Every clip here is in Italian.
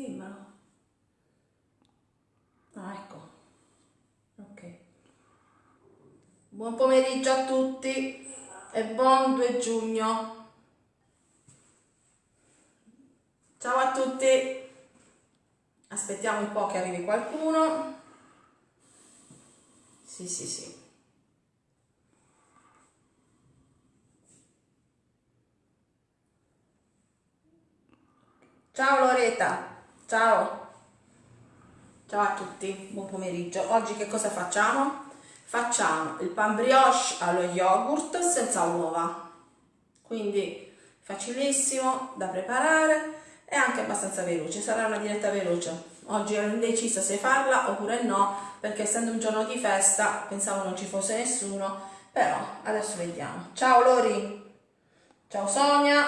Dimmelo. Ah, ecco. Ok. Buon pomeriggio a tutti e buon 2 giugno. Ciao a tutti. Aspettiamo un po' che arrivi qualcuno. Sì, sì, sì. Ciao Loreta, ciao. Ciao a tutti, buon pomeriggio. Oggi che cosa facciamo? Facciamo il pan brioche allo yogurt senza uova. Quindi facilissimo da preparare e anche abbastanza veloce. Sarà una diretta veloce. Oggi ero indecisa se farla oppure no, perché essendo un giorno di festa pensavo non ci fosse nessuno, però adesso vediamo. Ciao Lori, ciao Sonia,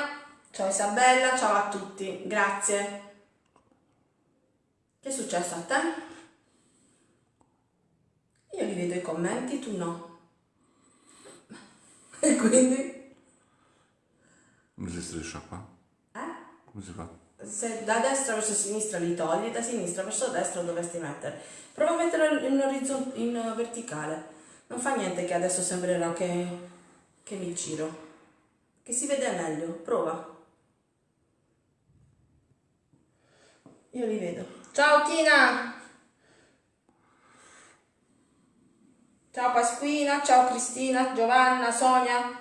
Ciao Isabella, ciao a tutti, grazie. Che è successo a te? Io li vedo i commenti, tu no. E quindi? Come si striscia qua? Eh? Come si fa? Se da destra verso sinistra li togli, da sinistra verso destra dovresti mettere. Prova a metterlo in, orizzont- in verticale. Non fa niente che adesso sembrerà che, che mi giro. Che si vede meglio. Prova. Io li vedo. Ciao Tina! Ciao Pasquina, ciao Cristina, Giovanna, Sonia.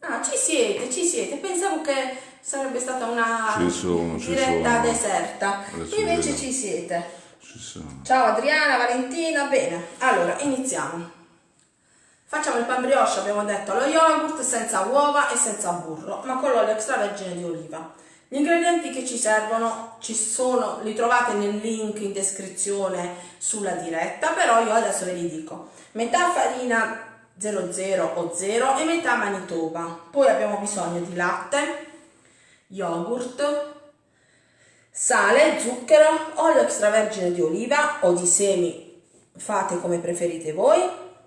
Ah, ci siete, ci siete. Pensavo che sarebbe stata una Ci sono, ci diretta sono. deserta. Adesso Invece ci siete. Ci sono. Ciao Adriana, Valentina, bene. Allora, iniziamo. Facciamo il pan brioche, abbiamo detto, allo yogurt, senza uova e senza burro, ma con l'olio extravergine di oliva. Gli ingredienti che ci servono ci sono, li trovate nel link in descrizione sulla diretta, però io adesso ve li dico. Metà farina 00 o 0 e metà manitoba. Poi abbiamo bisogno di latte, yogurt, sale, zucchero, olio extravergine di oliva o di semi, fate come preferite voi,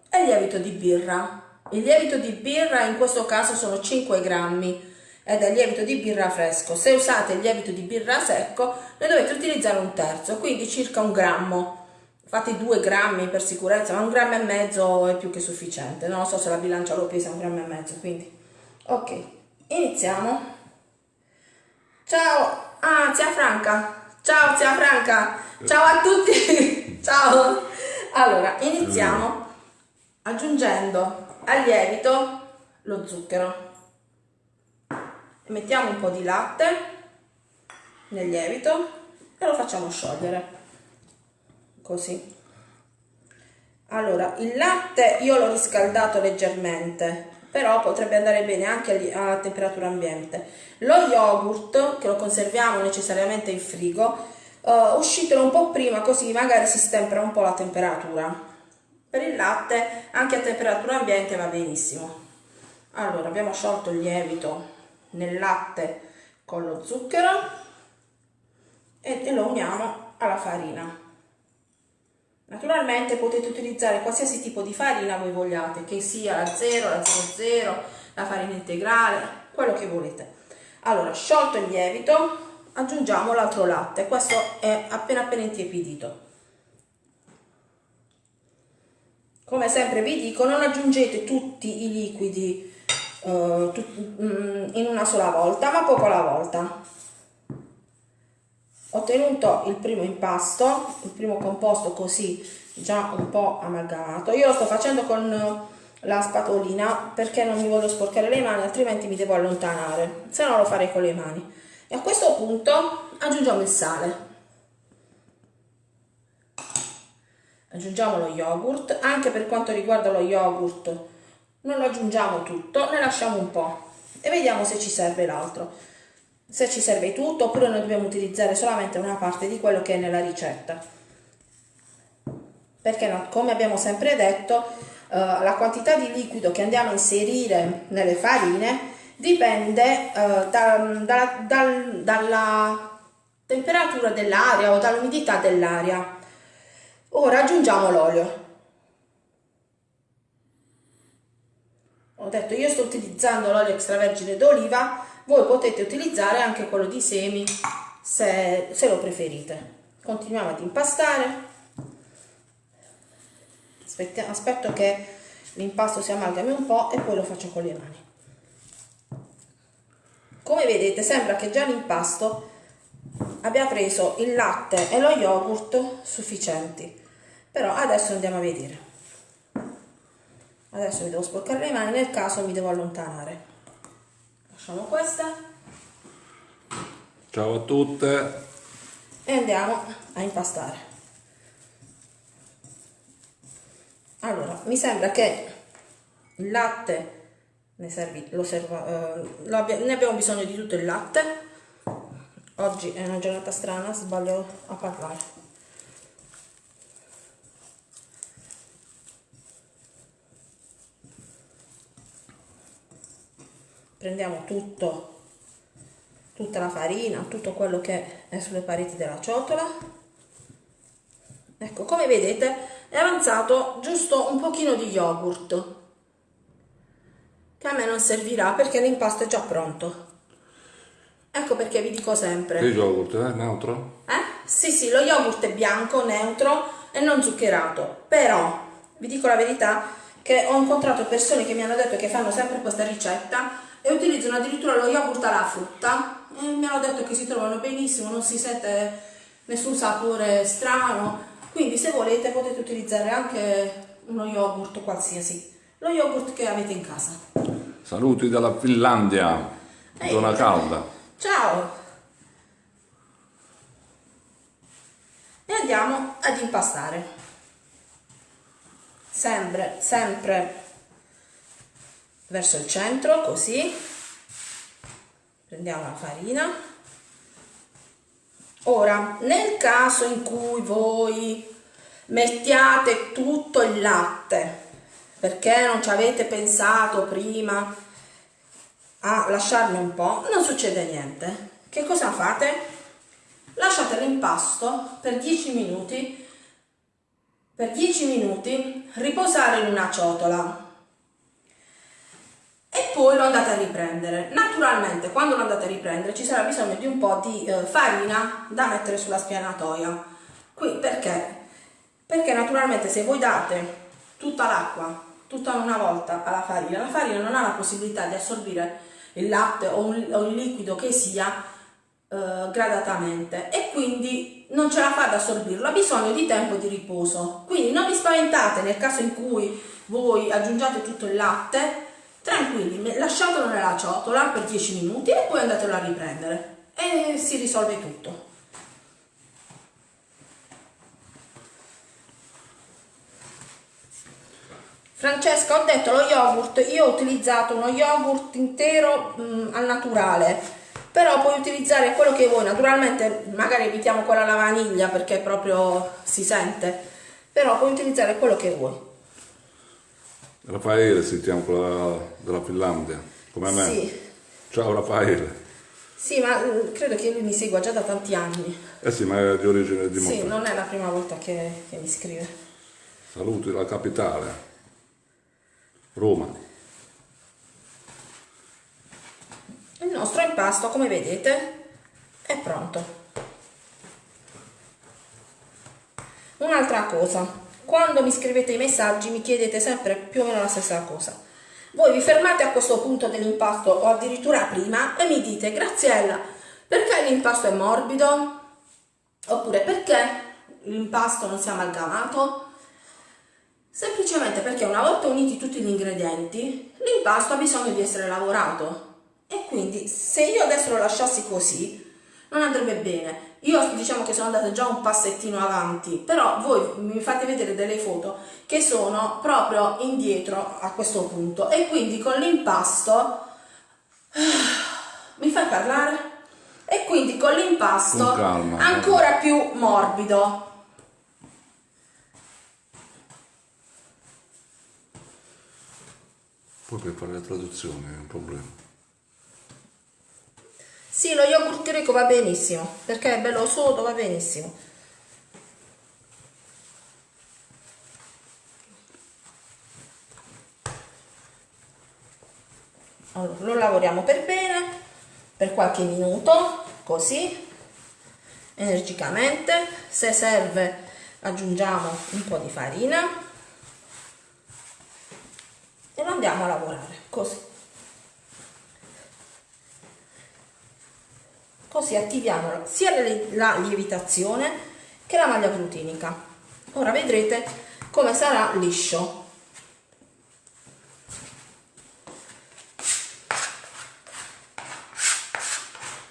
e lievito di birra. Il lievito di birra in questo caso sono 5 grammi ed è lievito di birra fresco. Se usate il lievito di birra secco ne dovete utilizzare un terzo, quindi circa un grammo. Fate 2 grammi per sicurezza, ma un grammo e mezzo è più che sufficiente. Non so se la bilancia lo pesa un grammo e mezzo, quindi ok, iniziamo. Ciao, ah, zia Franca. Ciao, zia Franca. Ciao a tutti. Ciao. Allora, iniziamo aggiungendo al lievito lo zucchero. Mettiamo un po' di latte nel lievito e lo facciamo sciogliere. Così. Allora, il latte io l'ho riscaldato leggermente, però potrebbe andare bene anche a temperatura ambiente. Lo yogurt, che lo conserviamo necessariamente in frigo, uh, uscitelo un po' prima così magari si stempera un po' la temperatura. Per il latte anche a temperatura ambiente va benissimo. Allora, abbiamo sciolto il lievito nel latte con lo zucchero e lo uniamo alla farina. Naturalmente potete utilizzare qualsiasi tipo di farina voi vogliate, che sia la 0, la 00, la farina integrale, quello che volete. Allora, sciolto il lievito, aggiungiamo l'altro latte, questo è appena appena intiepidito. Come sempre vi dico, non aggiungete tutti i liquidi in una sola volta, ma poco alla volta. Ho ottenuto il primo impasto, il primo composto così già un po' amalgamato. Io lo sto facendo con la spatolina perché non mi voglio sporcare le mani, altrimenti mi devo allontanare, se no lo farei con le mani. E a questo punto aggiungiamo il sale. Aggiungiamo lo yogurt, anche per quanto riguarda lo yogurt non lo aggiungiamo tutto, ne lasciamo un po' e vediamo se ci serve l'altro. Se ci serve tutto oppure noi dobbiamo utilizzare solamente una parte di quello che è nella ricetta. Perché no, come abbiamo sempre detto, uh, la quantità di liquido che andiamo a inserire nelle farine dipende uh, da, da, da, dalla temperatura dell'aria o dall'umidità dell'aria. Ora aggiungiamo l'olio. Ho detto io sto utilizzando l'olio extravergine d'oliva, voi potete utilizzare anche quello di semi se, se lo preferite. Continuiamo ad impastare. Aspetta- aspetto che l'impasto si amalgami un po' e poi lo faccio con le mani. Come vedete sembra che già l'impasto abbia preso il latte e lo yogurt sufficienti. Però adesso andiamo a vedere. Adesso mi devo sporcare le mani, nel caso mi devo allontanare. Lasciamo questa Ciao a tutte. e andiamo a impastare. Allora, mi sembra che il latte ne, servi, lo serva, eh, abbia- ne abbiamo bisogno di tutto il latte. Oggi è una giornata strana, sbaglio a parlare. Prendiamo tutto, tutta la farina, tutto quello che è sulle pareti della ciotola. Ecco, come vedete è avanzato giusto un pochino di yogurt che a me non servirà perché l'impasto è già pronto. Ecco perché vi dico sempre. Che yogurt, eh? Neutro? Eh? Sì, sì, lo yogurt è bianco, neutro e non zuccherato. Però vi dico la verità che ho incontrato persone che mi hanno detto che fanno sempre questa ricetta e utilizzano addirittura lo yogurt alla frutta e mi hanno detto che si trovano benissimo, non si sente nessun sapore strano. Quindi se volete potete utilizzare anche uno yogurt qualsiasi, lo yogurt che avete in casa. Saluti dalla Finlandia, Ehi. zona calda. Ciao! E andiamo ad impastare. Sempre, sempre verso il centro, così. Prendiamo la farina. Ora, nel caso in cui voi mettiate tutto il latte, perché non ci avete pensato prima a lasciarne un po', non succede niente. Che cosa fate? Lasciate l'impasto per 10 minuti, per 10 minuti riposare in una ciotola poi lo andate a riprendere. Naturalmente, quando lo andate a riprendere ci sarà bisogno di un po' di eh, farina da mettere sulla spianatoia. Qui perché? Perché naturalmente se voi date tutta l'acqua tutta una volta alla farina, la farina non ha la possibilità di assorbire il latte o, un- o il liquido che sia eh, gradatamente e quindi non ce la fa ad assorbirlo, ha bisogno di tempo di riposo. Quindi non vi spaventate nel caso in cui voi aggiungiate tutto il latte, tranquilli, lasciatelo nella ciotola per 10 minuti e poi andatelo a riprendere. E si risolve tutto. Francesca, ho detto lo yogurt, io ho utilizzato uno yogurt intero mm, al naturale, però puoi utilizzare quello che vuoi, naturalmente magari evitiamo quella alla vaniglia perché proprio si sente, però puoi utilizzare quello che vuoi. Raffaele si chiama quella della Finlandia, come me. Sì, Ciao Raffaele. sì, ma mm, credo che lui mi segua già da tanti anni. Eh sì, ma è di origine di Sì, Monte. non è la prima volta che, che mi scrive. Saluti dalla capitale. Roma. Il nostro impasto, come vedete, è pronto. Un'altra cosa, quando mi scrivete i messaggi mi chiedete sempre più o meno la stessa cosa. Voi vi fermate a questo punto dell'impasto o addirittura prima e mi dite Graziella, perché l'impasto è morbido? Oppure perché l'impasto non si è amalgamato? Semplicemente perché una volta uniti tutti gli ingredienti, l'impasto ha bisogno di essere lavorato. E quindi se io adesso lo lasciassi così, non andrebbe bene. Io diciamo che sono andata già un passettino avanti, però voi mi fate vedere delle foto che sono proprio indietro a questo punto. E quindi con l'impasto... Mi fai parlare? E quindi con l'impasto ancora più morbido. Poi per fare la traduzione è un problema. Sì, lo yogurt greco va benissimo, perché è bello sodo, va benissimo. Allora, lo lavoriamo per bene, per qualche minuto, così. energicamente, se serve aggiungiamo un po' di farina e lo andiamo a lavorare così. Così attiviamo sia la lievitazione che la maglia glutinica. Ora vedrete come sarà liscio.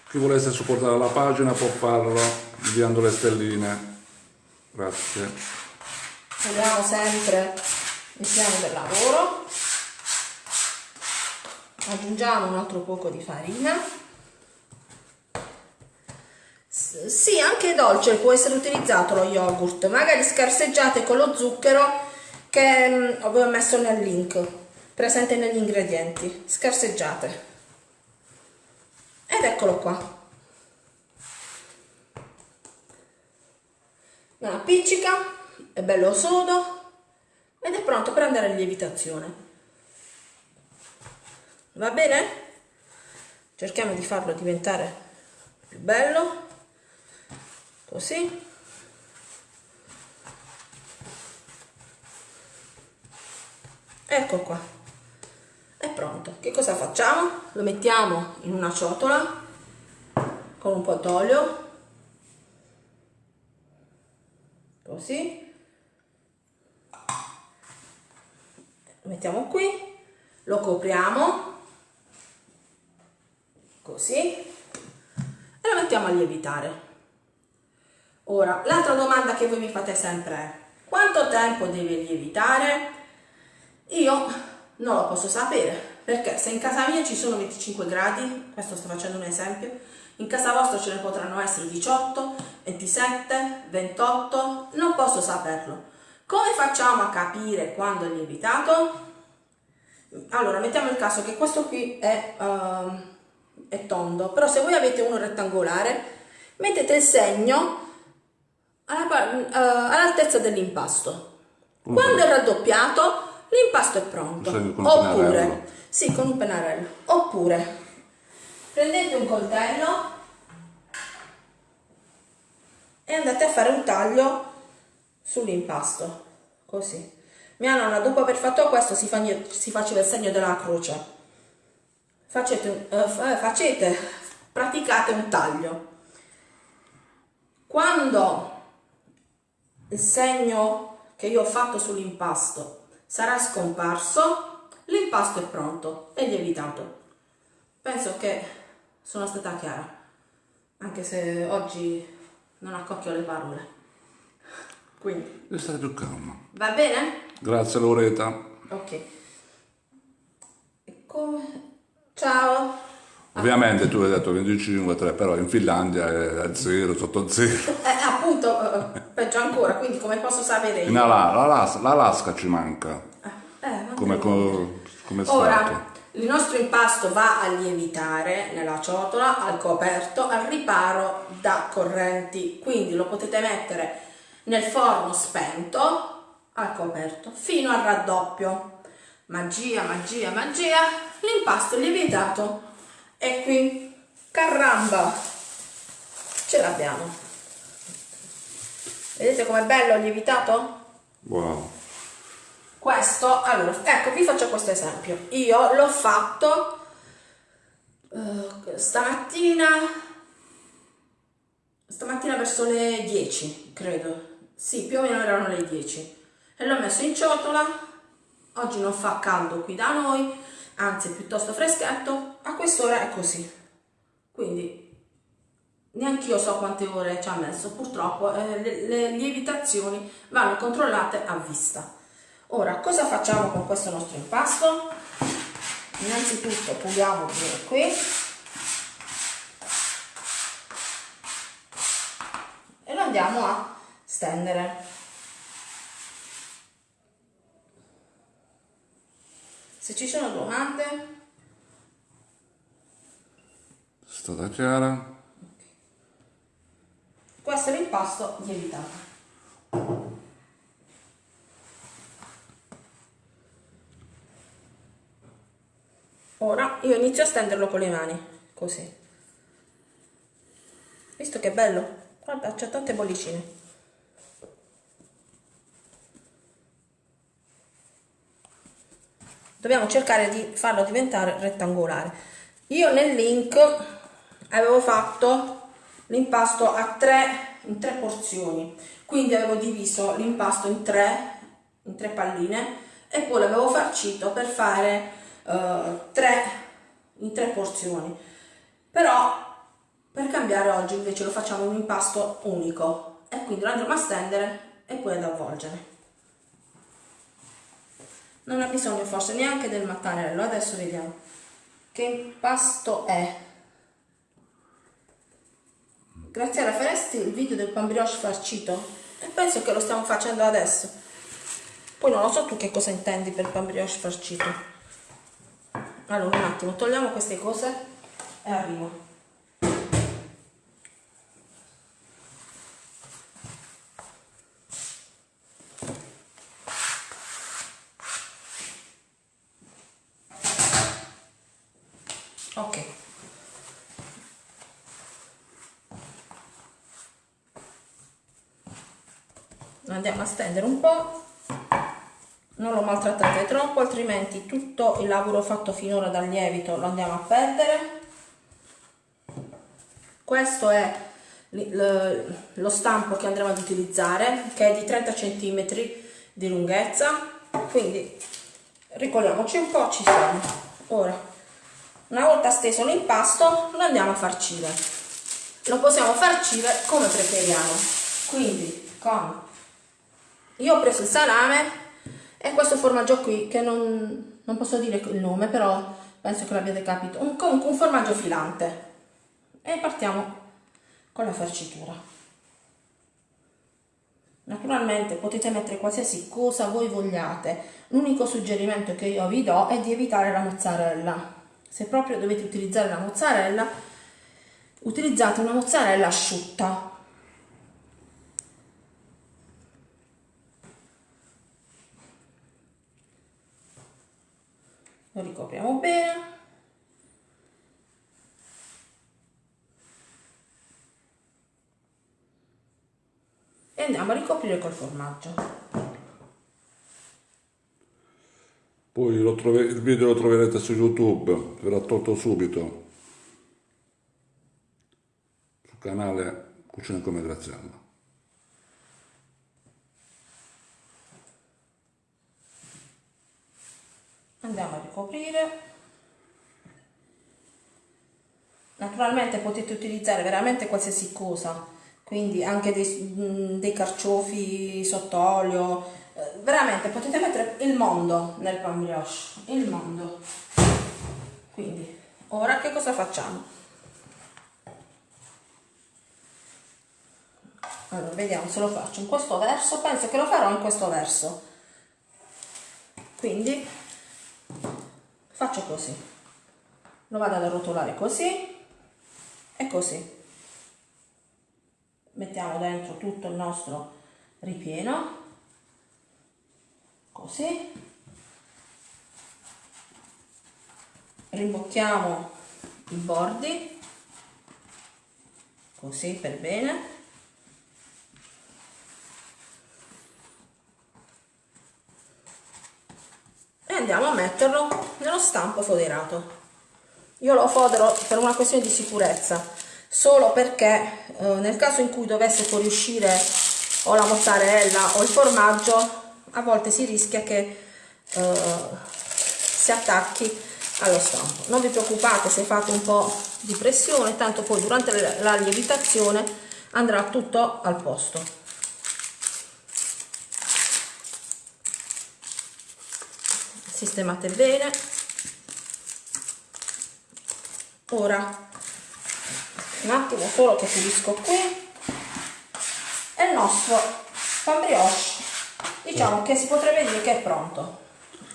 Chi volesse supportare la pagina può farlo inviando le stelline. Grazie. Vediamo sempre il piano del lavoro. Aggiungiamo un altro poco di farina. Sì, anche dolce può essere utilizzato lo yogurt, magari scarseggiate con lo zucchero che mm, avevo messo nel link, presente negli ingredienti, scarseggiate. Ed eccolo qua. Non appiccica è bello sodo ed è pronto per andare in lievitazione. Va bene? cerchiamo di farlo diventare più bello così ecco qua. È pronto. Che cosa facciamo? Lo mettiamo in una ciotola con un po' d'olio. Così. Lo mettiamo qui. Lo copriamo. Così. E lo mettiamo a lievitare ora l'altra domanda che voi mi fate sempre è quanto tempo deve lievitare io non lo posso sapere perché se in casa mia ci sono 25 gradi, questo sto facendo un esempio, in casa vostra ce ne potranno essere 18, 27, 28, non posso saperlo. Come facciamo a capire quando è lievitato? Allora, mettiamo il caso che questo qui è, uh, è tondo, però se voi avete uno rettangolare, mettete il segno uh, all'altezza dell'impasto. Quando è raddoppiato, l'impasto è pronto. Oppure, sì, con un pennarello. Oppure, prendete un coltello e andate a fare un taglio sull'impasto, così. Mia nonna, dopo aver fatto questo, si, fa, si faceva il segno della croce. Facete, uh, facete, praticate un taglio. Quando il segno che io ho fatto sull'impasto sarà scomparso, l'impasto è pronto e lievitato. Penso che sono stata chiara, anche se oggi non accocchio le parole. Quindi. Devi stare più calma. Va bene? Grazie Loreta. Ok. Come... Ciao. Ovviamente tu hai detto 25-3, però in Finlandia è a zero, sotto zero. Eh, appunto, eh, peggio ancora, quindi come posso sapere io? L'Alaska ci manca. Eh, eh come, come, come Ora, il nostro impasto va a lievitare nella ciotola, al coperto, al riparo da correnti, quindi lo potete mettere nel forno spento, al coperto, fino al raddoppio. Magia, magia, magia, l'impasto lievitato e qui, caramba, ce l'abbiamo. Vedete com'è bello lievitato? Wow. Questo, allora, ecco, vi faccio questo esempio. Io l'ho fatto uh, stamattina, stamattina verso le 10, credo. Sì, più o meno erano le 10. E l'ho messo in ciotola. Oggi non fa caldo qui da noi, anzi è piuttosto freschetto, a quest'ora è così. Quindi neanche io so quante ore ci ha messo, purtroppo eh, le, le lievitazioni vanno controllate a vista. Ora, cosa facciamo con questo nostro impasto? Innanzitutto puliamo bene qui. E lo andiamo a stendere. Se ci sono domande... È stata chiara. Questo è l'impasto lievitato. Ora io inizio a stenderlo con le mani, così. Visto che bello? Guarda, c'è tante bollicine. Dobbiamo cercare di farlo diventare rettangolare. Io nel link avevo fatto l'impasto a tre, in tre porzioni, quindi avevo diviso l'impasto in tre, in tre palline e poi l'avevo farcito per fare uh, tre, in tre porzioni. Però per cambiare oggi invece lo facciamo un impasto unico e quindi lo andremo a stendere e poi ad avvolgere. Non ha bisogno forse neanche del mattarello, adesso vediamo che impasto è. Graziella faresti il video del pan brioche farcito? E penso che lo stiamo facendo adesso. Poi non lo so tu che cosa intendi per pan brioche farcito. Allora un attimo, togliamo queste cose e arrivo. Andiamo a stendere un po' non lo maltrattate troppo altrimenti tutto il lavoro fatto finora dal lievito lo andiamo a perdere. Questo è lo stampo che andremo ad utilizzare che è di 30 cm di lunghezza. Quindi ricolliamoci un po' ci siamo. Ora una volta steso l'impasto lo andiamo a farcire lo possiamo farcire come preferiamo. Quindi con io ho preso il salame e questo formaggio qui che non, non posso dire il nome però penso che l'abbiate capito. Un, comunque un formaggio filante. E partiamo con la farcitura. Naturalmente potete mettere qualsiasi cosa voi vogliate. L'unico suggerimento che io vi do è di evitare la mozzarella. Se proprio dovete utilizzare la mozzarella utilizzate una mozzarella asciutta lo ricopriamo bene. E andiamo a ricoprire col formaggio. Poi il video lo troverete su youtube verrà tolto subito. Sul canale Cucina come Graziella andiamo a ricoprire. Naturalmente potete utilizzare veramente qualsiasi cosa quindi anche dei, dei carciofi sott'olio eh, veramente potete mettere il mondo nel pan brioche il mondo. Quindi ora che cosa facciamo? Allora vediamo se lo faccio in questo verso penso che lo farò in questo verso. Quindi faccio così. Lo vado ad arrotolare così e così. Mettiamo dentro tutto il nostro ripieno. Così. Rimbocchiamo i bordi. Così per bene andiamo a metterlo nello stampo foderato. Io lo fodero per una questione di sicurezza solo perché eh, nel caso in cui dovesse fuoriuscire o la mozzarella o il formaggio a volte si rischia che eh, si attacchi allo stampo. Non vi preoccupate se fate un po' di pressione tanto poi durante la lievitazione andrà tutto al posto sistemate bene. Ora un attimo solo che pulisco qui. E il nostro pan brioche. Diciamo che si potrebbe dire che è pronto.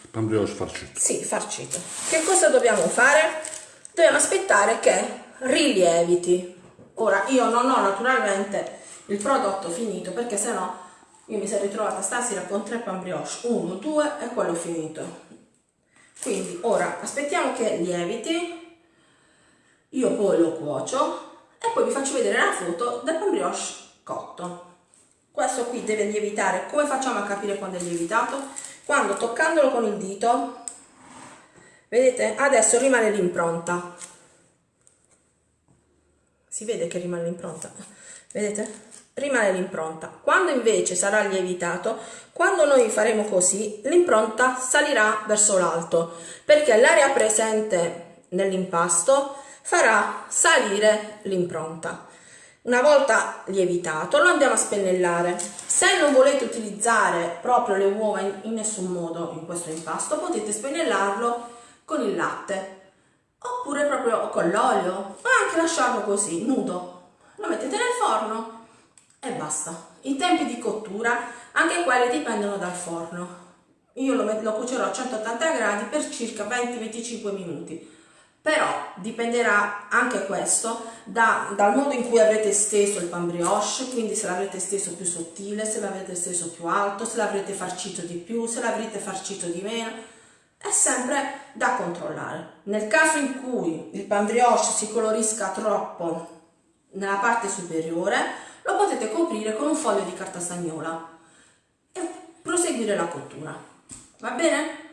Pan brioche farcito. Sì farcito. Che cosa dobbiamo fare? dobbiamo aspettare che rilieviti ora io non ho naturalmente il prodotto finito perché sennò io mi sarei trovata stasera con tre pan brioche. Uno, due e quello finito quindi ora aspettiamo che lieviti io poi lo cuocio e poi vi faccio vedere la foto del pan brioche cotto. Questo qui deve lievitare. Come facciamo a capire quando è lievitato? Quando toccandolo con il dito, vedete, adesso rimane l'impronta. Si vede che rimane l'impronta? Vedete? Rimane l'impronta. Quando invece sarà lievitato, quando noi faremo così, l'impronta salirà verso l'alto, perché l'area presente nell'impasto farà salire l'impronta. Una volta lievitato lo andiamo a spennellare. Se non volete utilizzare proprio le uova in, nessun modo in questo impasto, potete spennellarlo con il latte oppure proprio con l'olio o anche lasciarlo così, nudo. Lo mettete nel forno e basta. I tempi di cottura, anche quelli dipendono dal forno. Io lo, lo cuocerò a 180 gradi per circa 20-25 minuti però dipenderà anche questo da, dal modo in cui avrete steso il pan brioche, quindi se l'avrete steso più sottile, se l'avrete steso più alto, se l'avrete farcito di più, se l'avrete farcito di meno, è sempre da controllare. Nel caso in cui il pan brioche si colorisca troppo nella parte superiore, lo potete coprire con un foglio di carta stagnola e proseguire la cottura. Va bene?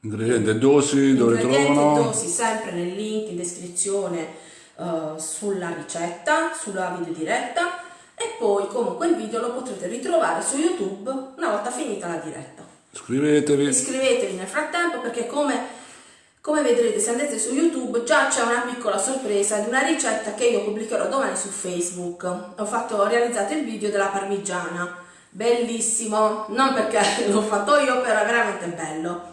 Ingredienti e dosi dove trovano? e dosi sempre nel link in descrizione uh, sulla ricetta, sulla video diretta e poi comunque il video lo potrete ritrovare su YouTube una volta finita la diretta. Iscrivetevi. Iscrivetevi nel frattempo perché come, come vedrete se andate su YouTube già c'è una piccola sorpresa di una ricetta che io pubblicherò domani su Facebook. Ho, fatto, ho realizzato il video della parmigiana, bellissimo, non perché l'ho fatto io, però è veramente bello.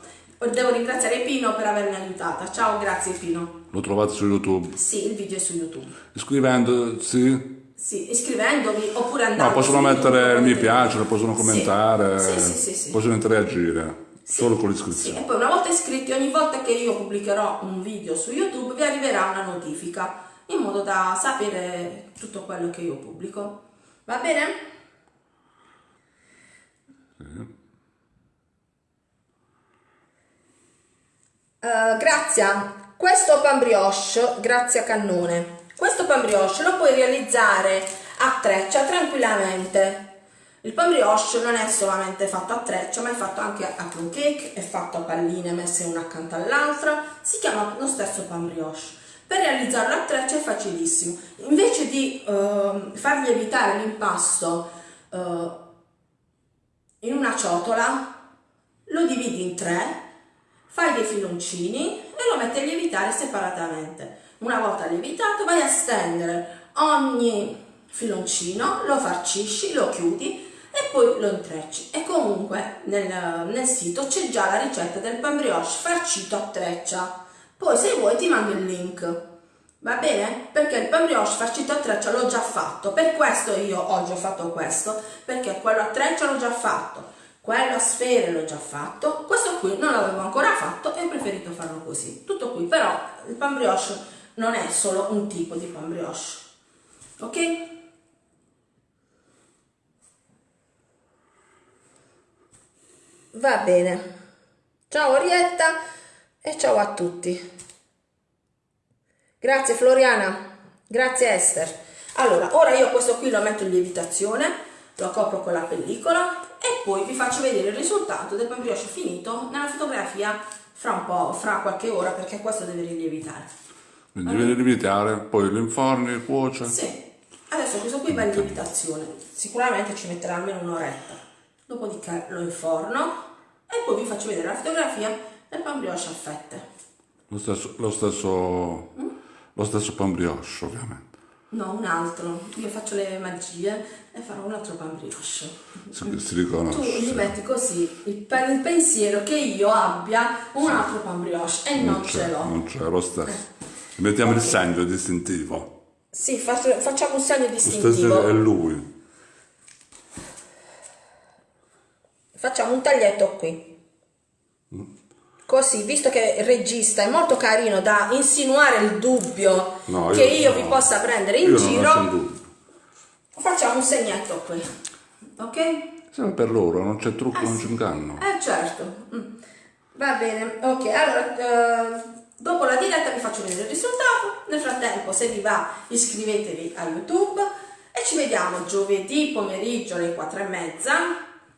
Devo ringraziare Pino per avermi aiutata. Ciao, grazie Pino. Lo trovate su YouTube. Sì, il video è su YouTube. Iscrivendosi. Sì, iscrivendovi oppure andando No, possono mettere il mi piace, possono commentare, Sì, sì, sì, sì. possono interagire solo con Sì, l'iscrizione. e poi una volta iscritti, ogni volta che io pubblicherò un video su YouTube vi arriverà una notifica in modo da sapere tutto quello che io pubblico. Va bene? Eh, Grazia, questo pan brioche, Grazia Cannone, questo pan brioche lo puoi realizzare a treccia tranquillamente. Il pan brioche non è solamente fatto a treccia, ma è fatto anche a plum cake, è fatto a palline messe una accanto all'altra, si chiama lo stesso pan brioche. Per realizzarlo a treccia è facilissimo. Invece di ehm, far lievitare l'impasto eh, in una ciotola, lo dividi in tre, fai dei filoncini e lo metti a lievitare separatamente. Una volta lievitato vai a stendere ogni filoncino, lo farcisci, lo chiudi poi lo intrecci. E comunque nel, nel sito c'è già la ricetta del pan brioche farcito a treccia. Poi se vuoi ti mando il link. Va bene? Perché il pan brioche farcito a treccia l'ho già fatto, per questo io oggi ho fatto questo, perché quello a treccia l'ho già fatto, quello a sfere l'ho già fatto, questo qui non l'avevo ancora fatto e ho preferito farlo così. Tutto qui, però il pan brioche non è solo un tipo di pan brioche. Ok? Va bene. Ciao Orietta e ciao a tutti. Grazie Floriana, grazie Esther. Allora, ora io questo qui lo metto in lievitazione, lo copro con la pellicola e poi vi faccio vedere il risultato del brioche finito nella fotografia fra un po', fra qualche ora perché questo deve rilievitare. Quindi deve lievitare, poi lo inforni, cuoce. Sì, adesso questo qui va in lievitazione, sicuramente ci metterà almeno un'oretta, dopodiché lo inforno e poi vi faccio vedere la fotografia del pan brioche a fette. Lo stesso, lo stesso, lo stesso pan brioche, ovviamente. No, un altro. Io faccio le magie e farò un altro pan brioche. Si, si Tu gli riconosce. metti così il, pe- il pensiero che io abbia un altro pan brioche e non, ce c'è, l'ho. non c'è, lo stesso. Mettiamo il segno distintivo. Sì, faccio- facciamo un segno Lo stesso è distintivo. lui. Facciamo un taglietto qui. Così, visto che il regista è molto carino da insinuare il dubbio No, che io vi no. possa prendere in Io giro, facciamo un segnetto qui. Ok? Sempre per loro, non c'è trucco, non c'è inganno. Eh certo, Mm. va bene, ok, allora eh, dopo la diretta vi faccio vedere il risultato Nel frattempo, se vi va, iscrivetevi a YouTube e ci vediamo giovedì pomeriggio alle 4 e mezza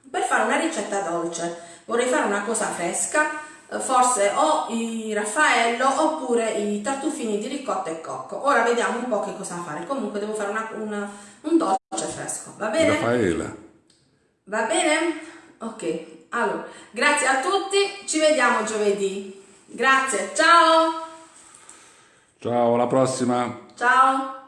per fare una ricetta dolce. Vorrei fare una cosa fresca, eh, forse o i raffaello oppure i tartufini di ricotta e cocco. Ora vediamo un po' che cosa fare. Comunque devo fare una, una, un dolce fresco, va bene? Raffaele. Va bene? Ok, allora, grazie a tutti, ci vediamo giovedì. Grazie, ciao! Ciao, alla prossima. Ciao!